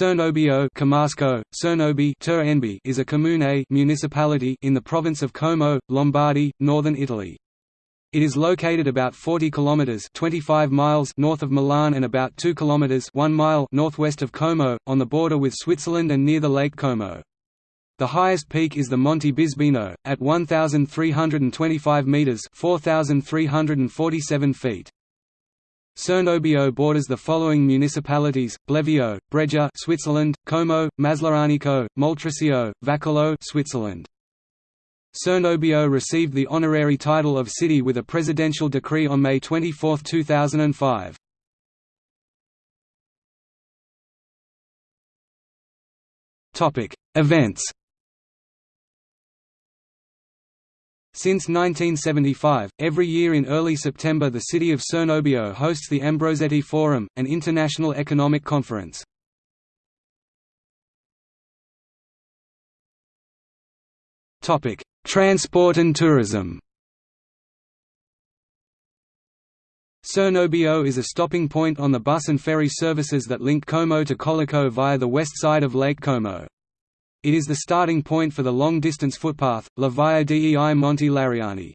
Cernobbio Comasco, Cernobi is a comune municipality in the province of Como, Lombardy, northern Italy. It is located about 40 kilometers (25 miles) north of Milan and about 2 kilometers (1 mile) northwest of Como, on the border with Switzerland and near the Lake Como. The highest peak is the Monte Bisbino at 1325 meters (4347 feet). Cernobbio borders the following municipalities: Blevio, Breggia, Switzerland; Como, Maslianico, Moltrasio, Vacallo, Switzerland. Cernobbio received the honorary title of city with a presidential decree on May 24, 2005. Topic: Events Since 1975, every year in early September the city of Cernobbio hosts the Ambrosetti Forum, an international economic conference. Transport and tourism Cernobbio is a stopping point on the bus and ferry services that link Como to Colico via the west side of Lake Como. It is the starting point for the long-distance footpath, La Via dei Monti Lariani.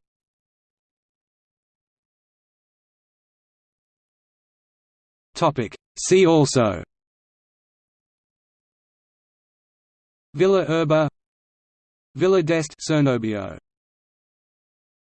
See also. Villa Erba Villa d'Est Cernobbio